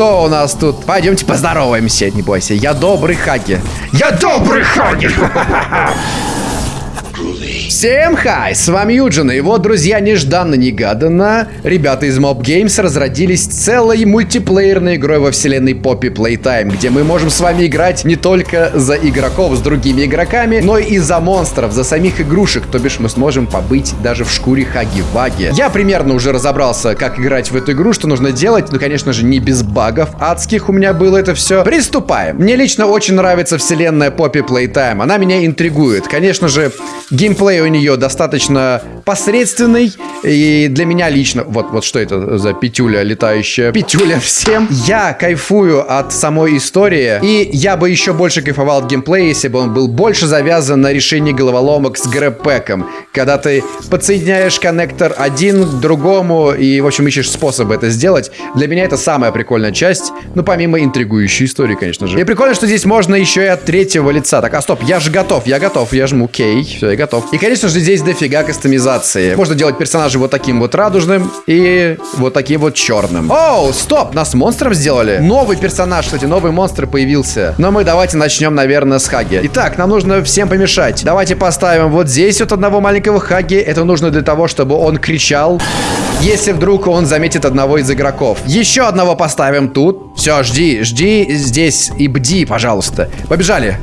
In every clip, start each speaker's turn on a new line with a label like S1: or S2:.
S1: кто у нас тут? Пойдемте поздороваемся, не бойся. Я добрый Хаги.
S2: Я добрый Хаги!
S1: Всем хай, с вами Юджин, и вот, друзья, нежданно-негаданно ребята из Mob Games разродились целой мультиплеерной игрой во вселенной Poppy Playtime, где мы можем с вами играть не только за игроков с другими игроками, но и за монстров, за самих игрушек, то бишь мы сможем побыть даже в шкуре Хаги-Ваги. Я примерно уже разобрался, как играть в эту игру, что нужно делать, ну, конечно же, не без багов адских у меня было это все. Приступаем. Мне лично очень нравится вселенная Poppy Playtime, она меня интригует. Конечно же, геймплей у нее достаточно посредственный. И для меня лично... Вот, вот что это за петюля летающая? Петюля всем. Я кайфую от самой истории. И я бы еще больше кайфовал от геймплея, если бы он был больше завязан на решении головоломок с грэппэком. Когда ты подсоединяешь коннектор один к другому и, в общем, ищешь способы это сделать. Для меня это самая прикольная часть. Ну, помимо интригующей истории, конечно же. И прикольно, что здесь можно еще и от третьего лица. Так, а стоп, я же готов, я готов. Я жму кей. Все, я готов. И, конечно же, здесь дофига кастомизации. Можно делать персонажа вот таким вот радужным и вот таким вот черным. Оу, стоп, нас монстром сделали. Новый персонаж, кстати, новый монстр появился. Но мы давайте начнем, наверное, с Хаги. Итак, нам нужно всем помешать. Давайте поставим вот здесь вот одного маленького Хаги. Это нужно для того, чтобы он кричал, если вдруг он заметит одного из игроков. Еще одного поставим тут. Все, жди, жди здесь и бди, пожалуйста. Побежали.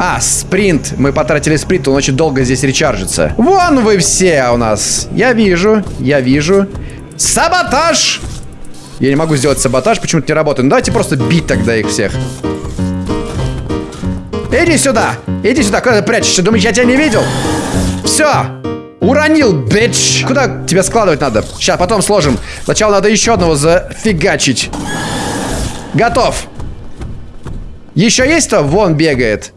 S1: А, спринт. Мы потратили спринт, он очень долго здесь речаржится. Вон вы все у нас. Я вижу, я вижу. Саботаж! Я не могу сделать саботаж, почему-то не работает. Ну давайте просто бить тогда их всех. Иди сюда! Иди сюда, куда ты прячешься? Думаешь, я тебя не видел? Все! Уронил, бич! Куда тебя складывать надо? Сейчас, потом сложим. Сначала надо еще одного зафигачить. Готов. Еще есть кто? Вон бегает.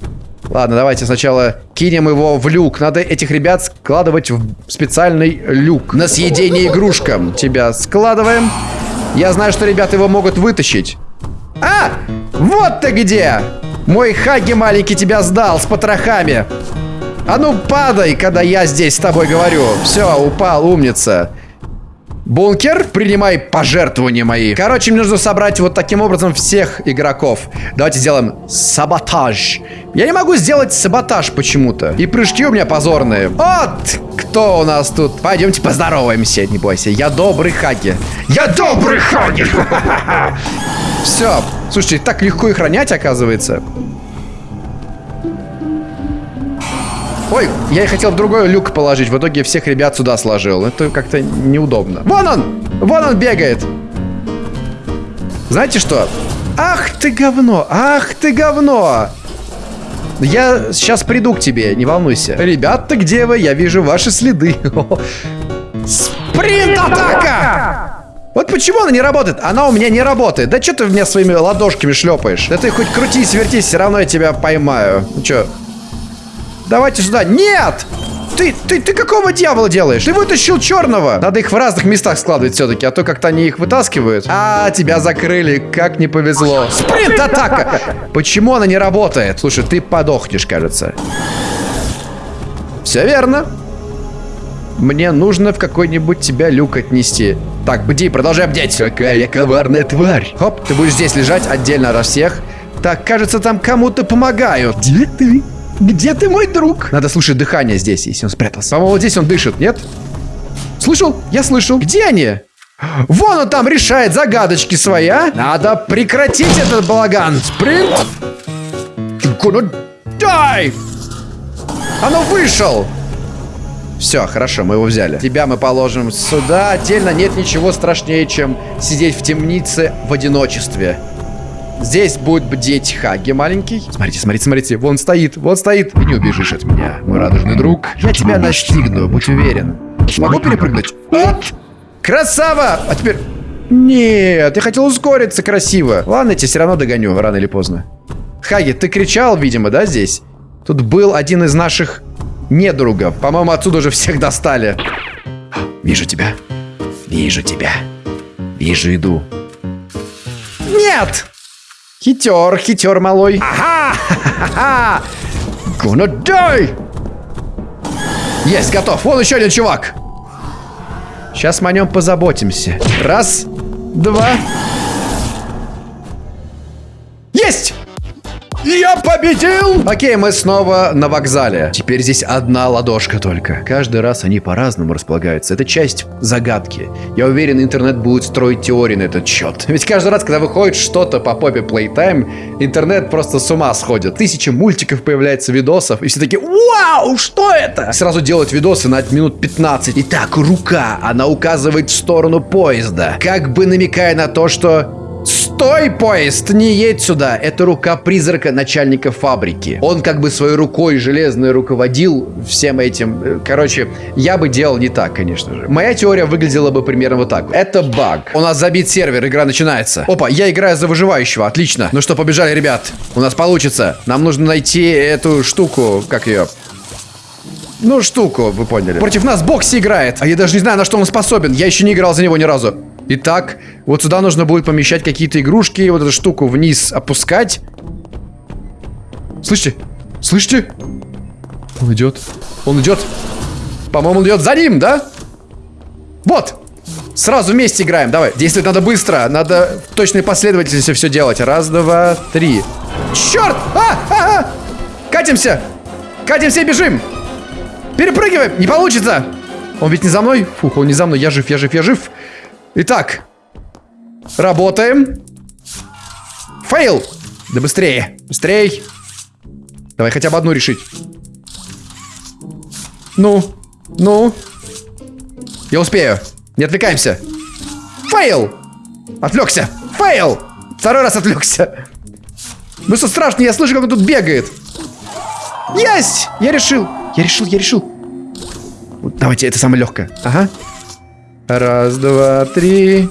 S1: Ладно, давайте сначала кинем его в люк. Надо этих ребят складывать в специальный люк. На съедение игрушкам. Тебя складываем. Я знаю, что ребята его могут вытащить. А! Вот ты где! Мой Хаги маленький тебя сдал с потрохами. А ну падай, когда я здесь с тобой говорю. Все, упал, умница. Бункер, принимай пожертвования мои. Короче, мне нужно собрать вот таким образом всех игроков. Давайте сделаем саботаж. Я не могу сделать саботаж почему-то. И прыжки у меня позорные. Вот кто у нас тут. Пойдемте поздороваемся, не бойся. Я добрый Хаги.
S2: Я добрый Хаги!
S1: Все. Слушайте, так легко их ронять, оказывается. Ой, я и хотел в другой люк положить. В итоге всех ребят сюда сложил. Это как-то неудобно. Вон он! Вон он бегает! Знаете что? Ах ты говно! Ах ты говно! Я сейчас приду к тебе, не волнуйся. Ребята, где вы? Я вижу ваши следы. Спринт-атака! Вот почему она не работает? Она у меня не работает. Да что ты в меня своими ладошками шлепаешь? Да ты хоть крутись, вертись, все равно я тебя поймаю. Ну что, Давайте сюда. Нет! Ты, ты, ты какого дьявола делаешь? Ты вытащил черного. Надо их в разных местах складывать все-таки, а то как-то они их вытаскивают. А, тебя закрыли. Как не повезло. Спринт-атака! Почему она не работает? Слушай, ты подохнешь, кажется. Все верно. Мне нужно в какой-нибудь тебя люк отнести. Так, бди, продолжай бдеть. Какая коварная тварь. Хоп, ты будешь здесь лежать отдельно от всех. Так, кажется, там кому-то помогают. Где ты? Где ты, мой друг? Надо слушать дыхание здесь, если он спрятался. По-моему, вот здесь он дышит, нет? Слышал? Я слышал. Где они? Вон он там решает загадочки свои, а? Надо прекратить этот балаган. Спринт. Gonna die. Оно вышел. Все, хорошо, мы его взяли. Тебя мы положим сюда. Отдельно нет ничего страшнее, чем сидеть в темнице в одиночестве. Здесь будет бдеть Хаги маленький. Смотрите, смотрите, смотрите. Вон стоит, вот стоит. Ты не убежишь от меня, мой радужный друг. Я тебя настигну, будь уверен. Смогу перепрыгнуть? Вот. Красава! А теперь... Нет, я хотел ускориться красиво. Ладно, я тебя все равно догоню, рано или поздно. Хаги, ты кричал, видимо, да, здесь? Тут был один из наших недругов. По-моему, отсюда уже всех достали. Вижу тебя. Вижу тебя. Вижу, иду. Нет! Хитер, хитер малой. Ага! Ха-ха-ха! Gonna die! Есть, готов. Вон еще один чувак. Сейчас мы о нем позаботимся. Раз, два. Есть! Я победил! Окей, мы снова на вокзале. Теперь здесь одна ладошка только. Каждый раз они по-разному располагаются. Это часть загадки. Я уверен, интернет будет строить теории на этот счет. Ведь каждый раз, когда выходит что-то по попе Playtime, интернет просто с ума сходит. Тысячи мультиков появляется, видосов, и все такие «Вау, что это?» Сразу делают видосы на минут 15. Итак, рука, она указывает в сторону поезда, как бы намекая на то, что Стой, поезд! Не едь сюда! Это рука призрака начальника фабрики. Он как бы своей рукой железной руководил всем этим. Короче, я бы делал не так, конечно же. Моя теория выглядела бы примерно вот так. Это баг. У нас забит сервер, игра начинается. Опа, я играю за выживающего, отлично. Ну что, побежали, ребят. У нас получится. Нам нужно найти эту штуку, как ее... Ну, штуку, вы поняли. Против нас Бокси играет. А я даже не знаю, на что он способен. Я еще не играл за него ни разу. Итак, вот сюда нужно будет помещать какие-то игрушки, вот эту штуку вниз опускать. Слышите? Слышите? Он идет. Он идет. По-моему, он идет за ним, да? Вот. Сразу вместе играем. Давай. Действовать надо быстро. Надо в точной последовательности все делать. Раз, два, три. Черт! А! А! а! Катимся! Катимся и бежим! Перепрыгиваем! Не получится! Он ведь не за мной? Фух, он не за мной. Я жив, я жив, я жив. Итак, работаем. Фейл. Да быстрее, быстрее. Давай хотя бы одну решить. Ну, ну. Я успею. Не отвлекаемся. Фейл. Отвлекся. Фейл. Второй раз отвлекся. Ну что страшно, я слышу, как он тут бегает. Есть! Я решил. Я решил, я решил. Давайте, это самое легкое. Ага. Раз, два, три.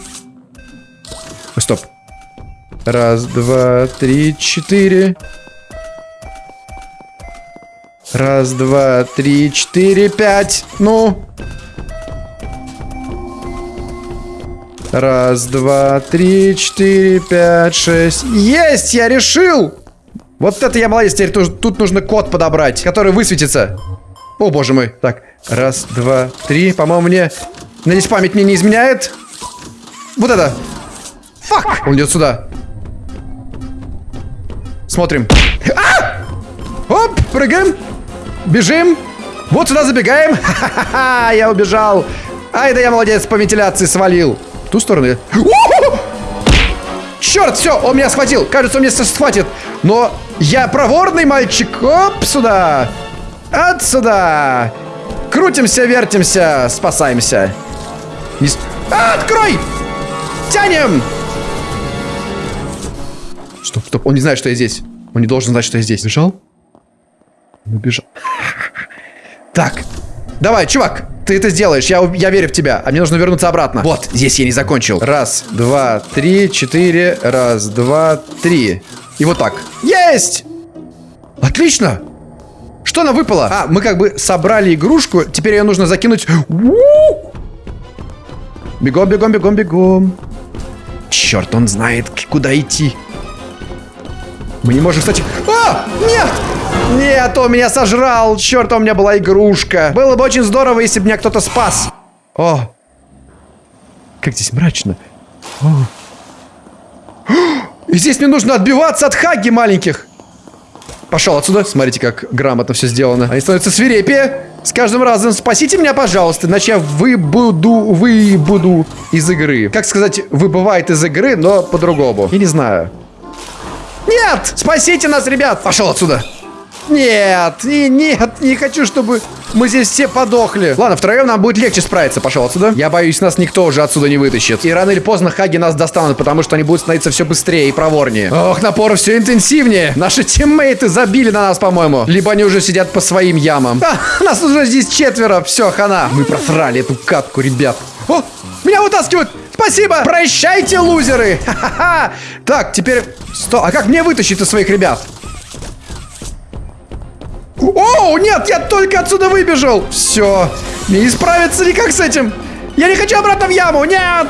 S1: Стоп. Раз, два, три, четыре. Раз, два, три, четыре, пять. Ну. Раз, два, три, четыре, пять, шесть. Есть, я решил! Вот это я молодец. Теперь тут, тут нужно код подобрать, который высветится. О, боже мой. Так, раз, два, три. По-моему, мне Надеюсь, память мне не изменяет. Вот это. Фак! Он идет сюда. Смотрим. А! Оп, прыгаем. Бежим. Вот сюда забегаем. Ха-ха-ха, я убежал. Ай, да я молодец, по вентиляции свалил. Ту сторону. Черт, все, он меня схватил. Кажется, он меня схватит. Но я проворный мальчик. Оп, сюда. Отсюда. Крутимся, вертимся, спасаемся. Не... А, открой! Тянем! Стоп, стоп, он не знает, что я здесь. Он не должен знать, что я здесь. Бежал? Он убежал. Так, давай, чувак, ты это сделаешь, я, я верю в тебя. А мне нужно вернуться обратно. Вот, здесь я не закончил. Раз, два, три, четыре. Раз, два, три. И вот так. Есть! Отлично! Что она выпала? А, мы как бы собрали игрушку. Теперь ее нужно закинуть. У -у -у! Бегом, бегом, бегом, бегом. Черт, он знает, куда идти. Мы не можем, кстати... А! Нет! Нет, он меня сожрал. Черт, у меня была игрушка. Было бы очень здорово, если бы меня кто-то спас. О! Как здесь мрачно. О. И здесь мне нужно отбиваться от хаги маленьких. Пошел отсюда. Смотрите, как грамотно все сделано. Они становятся свирепее. С каждым разом спасите меня, пожалуйста, иначе я выбуду, выбуду из игры. Как сказать, выбывает из игры, но по-другому. Я не знаю. Нет! Спасите нас, ребят! Пошел отсюда. Нет, не, нет, не хочу, чтобы мы здесь все подохли. Ладно, втроем нам будет легче справиться. Пошел отсюда. Я боюсь, нас никто уже отсюда не вытащит. И рано или поздно хаги нас достанут, потому что они будут становиться все быстрее и проворнее. Ох, напор все интенсивнее. Наши тиммейты забили на нас, по-моему. Либо они уже сидят по своим ямам. А, нас уже здесь четверо. Все, хана. Мы просрали эту катку, ребят. О, меня вытаскивают. Спасибо. Прощайте, лузеры. Ха-ха-ха. Так, теперь... Сто... А как мне вытащить из своих ребят? О, нет, я только отсюда выбежал. Все, мне не справиться никак с этим. Я не хочу обратно в яму, нет.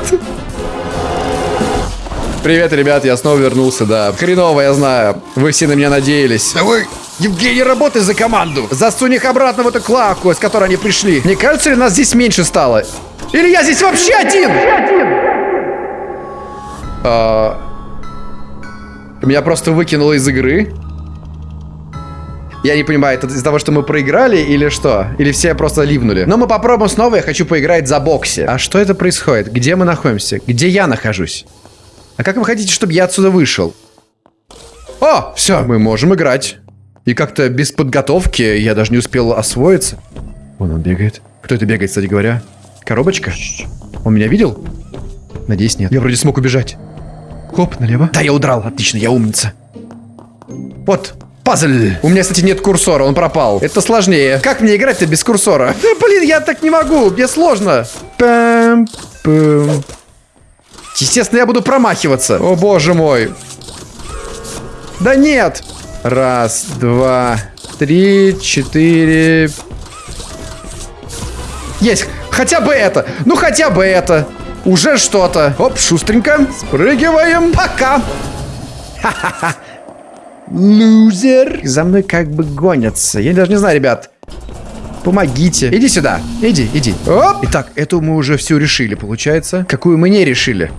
S1: Привет, ребят, я снова вернулся, да. Хреново, я знаю. Вы все на меня надеялись. Да вы, Евгений, работай за команду. Засунь их обратно в эту клаку, с которой они пришли. Не кажется ли нас здесь меньше стало? Или я здесь вообще один? А... Меня просто выкинуло из игры. Я не понимаю, это из-за того, что мы проиграли или что? Или все просто ливнули? Но мы попробуем снова, я хочу поиграть за боксе. А что это происходит? Где мы находимся? Где я нахожусь? А как вы хотите, чтобы я отсюда вышел? О, все, мы можем играть. И как-то без подготовки я даже не успел освоиться. Вон он бегает. Кто это бегает, кстати говоря? Коробочка? Он меня видел? Надеюсь, нет. Я вроде смог убежать. Хоп, налево. Да, я удрал. Отлично, я умница. Вот, пазл. У меня, кстати, нет курсора, он пропал. Это сложнее. Как мне играть-то без курсора? Блин, я так не могу. Мне сложно. Пам, пам. Естественно, я буду промахиваться. О, боже мой. Да нет. Раз, два, три, четыре. Есть. Хотя бы это. Ну, хотя бы это. Уже что-то. Оп, шустренько. Спрыгиваем. Пока. Ха-ха-ха. Лузер. За мной как бы гонятся. Я даже не знаю, ребят. Помогите. Иди сюда. Иди, иди. Оп. Итак, эту мы уже всю решили, получается. Какую мы не решили.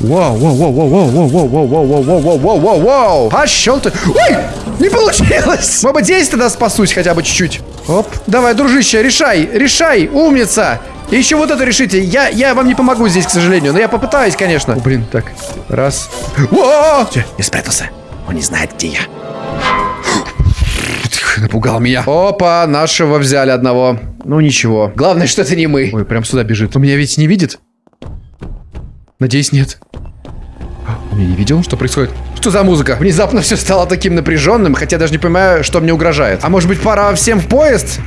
S1: Вау, вау, вау, вау, вау, вау, вау, вау, вау, вау, вау, вау, вау, вау, вау. Пошел ты. Ой, не получилось. Может быть, здесь тогда спасусь хотя бы чуть-чуть. Оп. Давай, дружище, решай, решай, умница. И еще вот это решите. Я, я вам не помогу здесь, к сожалению. Но я попытаюсь, конечно. О, блин, так. Раз. О! Все, я спрятался. Он не знает, где я. Напугал меня. Опа, нашего взяли одного. Ну ничего. Главное, что это не мы. Ой, прям сюда бежит. Он меня ведь не видит? Надеюсь, нет. Он меня не видел? Что происходит? Что за музыка? Внезапно все стало таким напряженным, хотя даже не понимаю, что мне угрожает. А может быть, пора всем в поезд?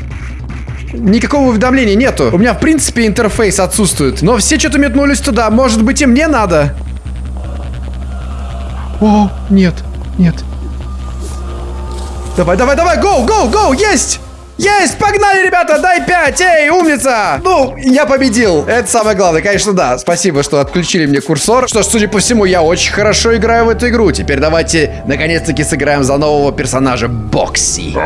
S1: Никакого уведомления нету. У меня, в принципе, интерфейс отсутствует. Но все что-то метнулись туда. Может быть, и мне надо? О, нет, нет. Давай, давай, давай, гоу, гоу, гоу, есть! Есть! Погнали, ребята! Дай 5! Эй, умница! Ну, я победил. Это самое главное. Конечно, да. Спасибо, что отключили мне курсор. Что ж, судя по всему, я очень хорошо играю в эту игру. Теперь давайте, наконец-таки, сыграем за нового персонажа Бокси.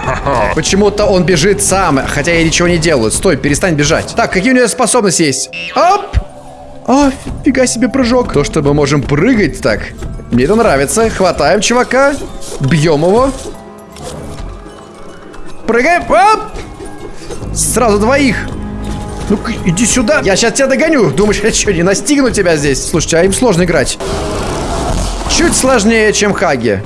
S1: Почему-то он бежит сам, хотя я ничего не делаю. Стой, перестань бежать. Так, какие у него способности есть? Оп! О, фига себе прыжок. То, что мы можем прыгать так. Мне это нравится. Хватаем чувака. Бьем его. Прыгаем. Оп! Сразу двоих. Ну-ка, иди сюда. Я сейчас тебя догоню. Думаешь, я что, не настигну тебя здесь? Слушайте, а им сложно играть. Чуть сложнее, чем Хаги.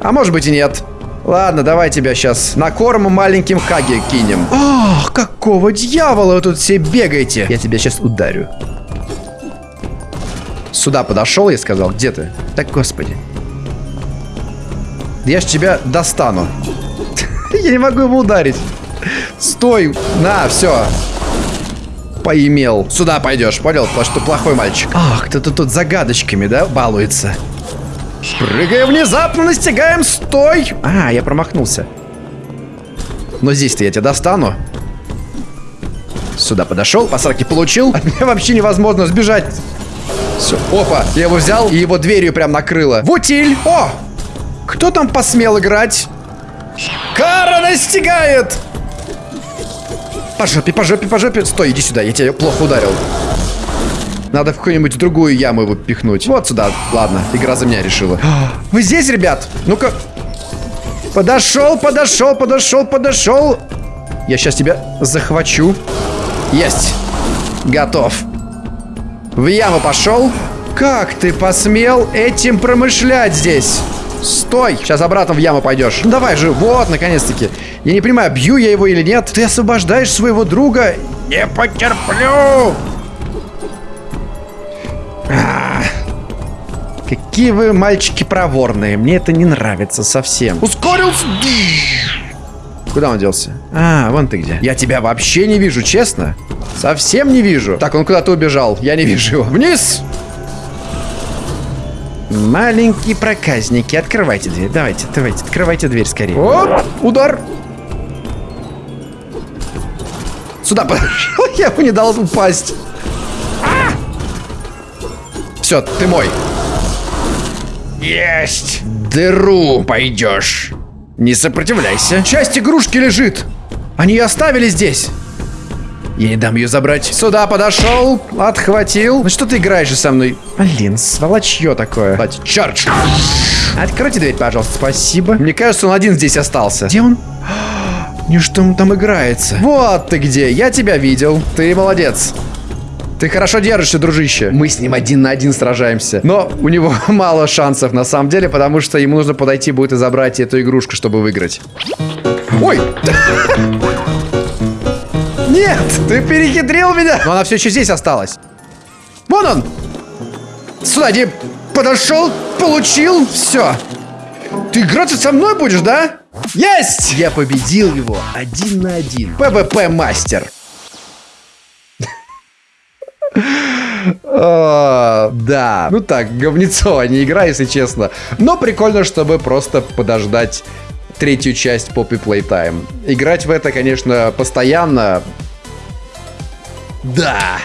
S1: А может быть и нет. Ладно, давай тебя сейчас на корм маленьким Хаги кинем. Ах, какого дьявола вы тут все бегаете? Я тебя сейчас ударю. Сюда подошел, я сказал. Где ты? Так, господи. Я ж тебя достану. Я не могу его ударить. Стой. На, все. Поимел. Сюда пойдешь, понял? Потому что плохой мальчик. Ах, кто-то тут загадочками, да, балуется. Прыгаем внезапно, настигаем. Стой. А, я промахнулся. Но здесь-то я тебя достану. Сюда подошел, посадки получил. От меня вообще невозможно сбежать. Все, опа, я его взял и его дверью прям накрыло. Вутиль! О! Кто там посмел играть? Кара настигает! По жопе, по жопе, по жопе. Стой, иди сюда, я тебя плохо ударил. Надо в какую-нибудь другую яму его пихнуть. Вот сюда. Ладно, игра за меня решила. Вы здесь, ребят? Ну-ка. Подошел, подошел, подошел, подошел. Я сейчас тебя захвачу. Есть. Готов. В яму пошел. Как ты посмел этим промышлять здесь? Стой! Сейчас обратно в яму пойдешь. Ну давай же, вот, наконец-таки. Я не понимаю, бью я его или нет. Ты освобождаешь своего друга. Не потерплю! А, какие вы мальчики проворные. Мне это не нравится совсем. Ускорился! Куда он делся? А, вон ты где. Я тебя вообще не вижу, честно. Совсем не вижу. Так, он куда-то убежал. Я не вижу его. Вниз! Маленькие проказники, открывайте дверь. Давайте, давайте, открывайте дверь скорее. Оп, удар. Сюда подошел. Я ему не дал упасть. А! Все, ты мой. Есть. Дыру пойдешь. Не сопротивляйся. Часть игрушки лежит. Они ее оставили здесь. Я не дам ее забрать. Сюда подошел, отхватил. Ну что ты играешь же со мной? Блин, сволочье такое. Давайте, чардж. Откройте дверь, пожалуйста, спасибо. Мне кажется, он один здесь остался. Где он? Не что он там играется. Вот ты где, я тебя видел. Ты молодец. Ты хорошо держишься, дружище. Мы с ним один на один сражаемся. Но у него мало шансов на самом деле, потому что ему нужно подойти будет и забрать эту игрушку, чтобы выиграть. Ой! Нет, ты перехитрил меня. Но она все еще здесь осталась. Вон он. Сюда, иди. Подошел, получил, все. Ты играться со мной будешь, да? Есть! Я победил его один на один. ПВП да, ну так, говнецо, а не игра, если честно. Но прикольно, чтобы просто подождать третью часть Poppy Playtime. Играть в это, конечно, постоянно. Да.